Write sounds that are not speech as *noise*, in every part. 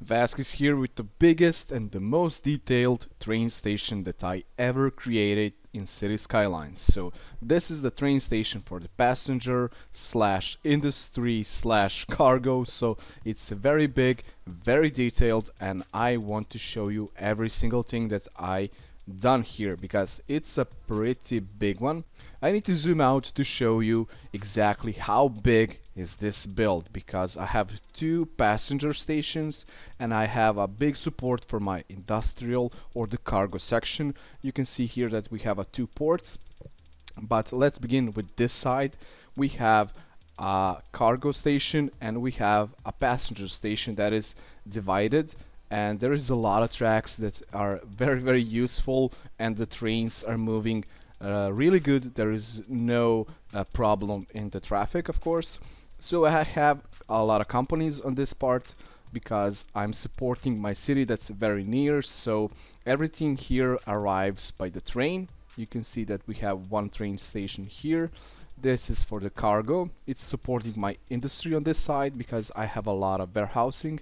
Vasquez here with the biggest and the most detailed train station that I ever created in City Skylines. So this is the train station for the passenger slash industry slash cargo. So it's very big, very detailed and I want to show you every single thing that I done here because it's a pretty big one. I need to zoom out to show you exactly how big is this build because I have two passenger stations and I have a big support for my industrial or the cargo section. You can see here that we have a two ports but let's begin with this side. We have a cargo station and we have a passenger station that is divided and there is a lot of tracks that are very very useful and the trains are moving uh, really good. There is no uh, problem in the traffic of course. So I have a lot of companies on this part because I'm supporting my city that's very near. So everything here arrives by the train. You can see that we have one train station here. This is for the cargo. It's supporting my industry on this side because I have a lot of warehousing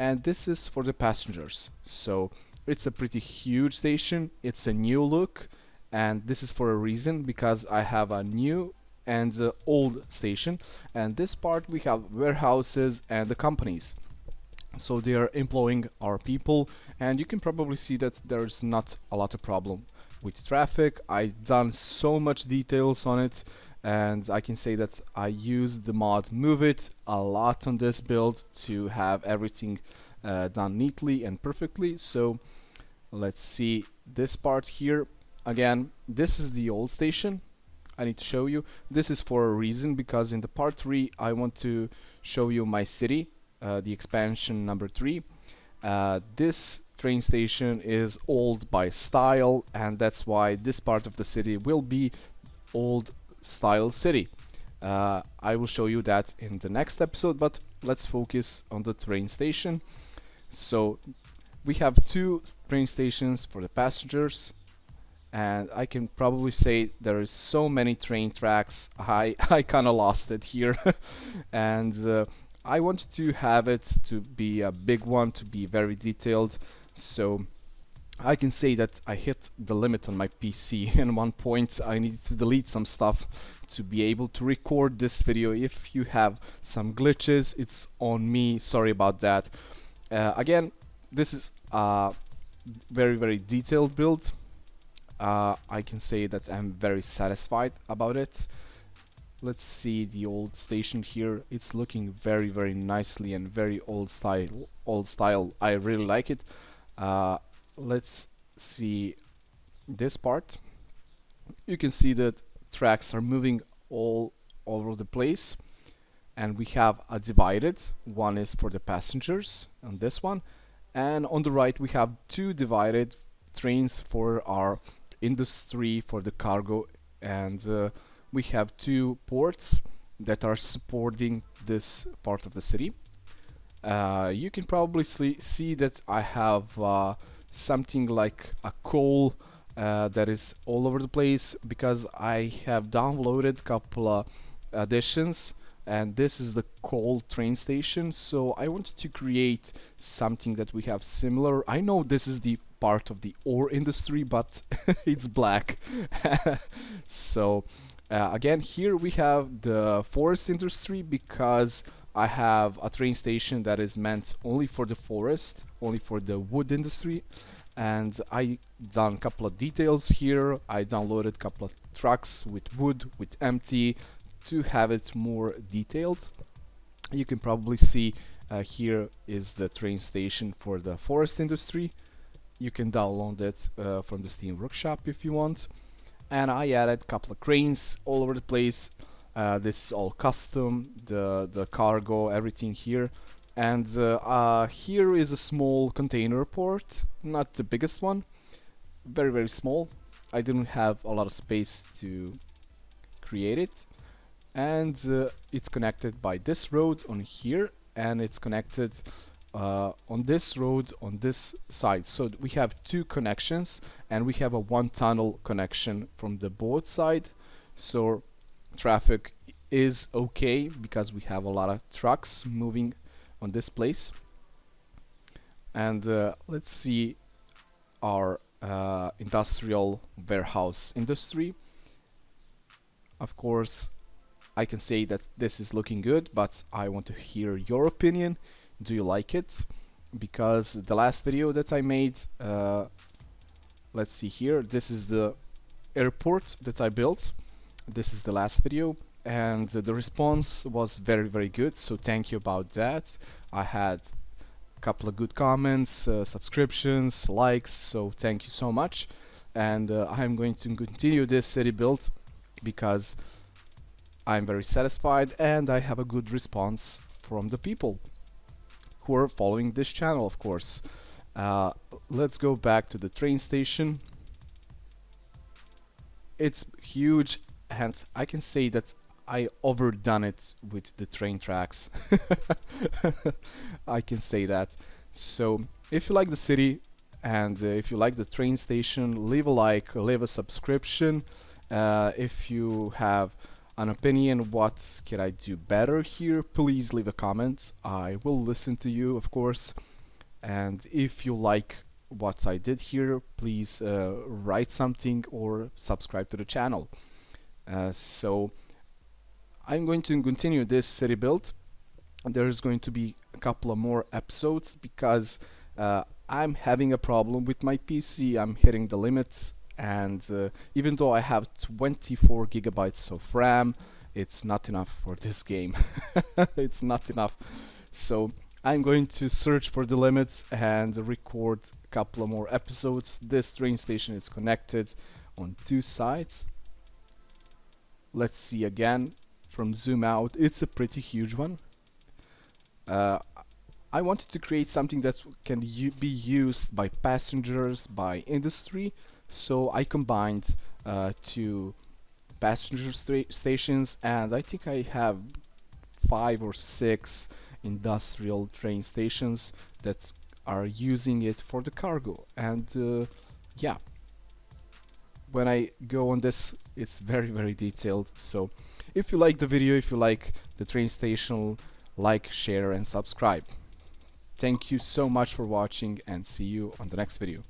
and this is for the passengers. So it's a pretty huge station. It's a new look. And this is for a reason because I have a new and uh, old station. And this part we have warehouses and the companies. So they are employing our people. And you can probably see that there's not a lot of problem with traffic. I done so much details on it and I can say that I used the mod move it a lot on this build to have everything uh, done neatly and perfectly. So let's see this part here. Again this is the old station. I need to show you. This is for a reason because in the part 3 I want to show you my city uh, the expansion number 3 uh, this train station is old by style and that's why this part of the city will be old style city. Uh, I will show you that in the next episode, but let's focus on the train station. So we have two train stations for the passengers and I can probably say there is so many train tracks I, *laughs* I kinda lost it here *laughs* and uh, I wanted to have it to be a big one to be very detailed so I can say that I hit the limit on my PC *laughs* and one point I needed to delete some stuff to be able to record this video. If you have some glitches it's on me. Sorry about that. Uh, again this is a very very detailed build. Uh, I can say that I'm very satisfied about it. Let's see the old station here. It's looking very very nicely and very old style old style. I really like it. Uh, let's see this part. You can see that tracks are moving all over the place and we have a divided. One is for the passengers on this one and on the right we have two divided trains for our industry for the cargo and uh, we have two ports that are supporting this part of the city. Uh, you can probably see that I have uh, something like a coal uh, that is all over the place because I have downloaded a couple of additions and this is the coal train station. So I wanted to create something that we have similar. I know this is the part of the ore industry but *laughs* it's black. *laughs* So uh, again here we have the forest industry because I have a train station that is meant only for the forest, only for the wood industry and I done a couple of details here. I downloaded a couple of trucks with wood, with empty to have it more detailed. You can probably see uh, here is the train station for the forest industry. You can download it uh, from the Steam Workshop if you want. And I added a couple of cranes all over the place. Uh, this is all custom the the cargo everything here. And uh, uh, here is a small container port not the biggest one very very small. I didn't have a lot of space to create it. And uh, it's connected by this road on here and it's connected uh, on this road on this side. So we have two connections and we have a one tunnel connection from the both side. So traffic is okay because we have a lot of trucks moving on this place. And uh, let's see our uh, industrial warehouse industry. Of course I can say that this is looking good but I want to hear your opinion do you like it? Because the last video that I made uh, let's see here this is the airport that I built. This is the last video and the response was very very good so thank you about that. I had a couple of good comments uh, subscriptions likes so thank you so much. And uh, I'm going to continue this city build because I'm very satisfied and I have a good response from the people who are following this channel of course uh, let's go back to the train station it's huge and I can say that I overdone it with the train tracks. *laughs* I can say that. So if you like the city and uh, if you like the train station, leave a like, leave a subscription. Uh, if you have an opinion what can I do better here, please leave a comment. I will listen to you, of course. And if you like what I did here, please uh, write something or subscribe to the channel. Uh, so I'm going to continue this city build. There's going to be a couple of more episodes because uh, I'm having a problem with my PC. I'm hitting the limits and uh, even though I have 24 gigabytes of RAM, it's not enough for this *laughs* game. it's not enough. So I'm going to search for the limits and record a couple of more episodes. This train station is connected on two sides. Let's see again from zoom out it's a pretty huge one uh, I wanted to create something that can be used by passengers by industry so I combined uh, two passenger stations and I think I have five or six industrial train stations that are using it for the cargo and uh, yeah when I go on this it's very very detailed so if you like the video, if you like the train station, like, share and subscribe. Thank you so much for watching and see you on the next video.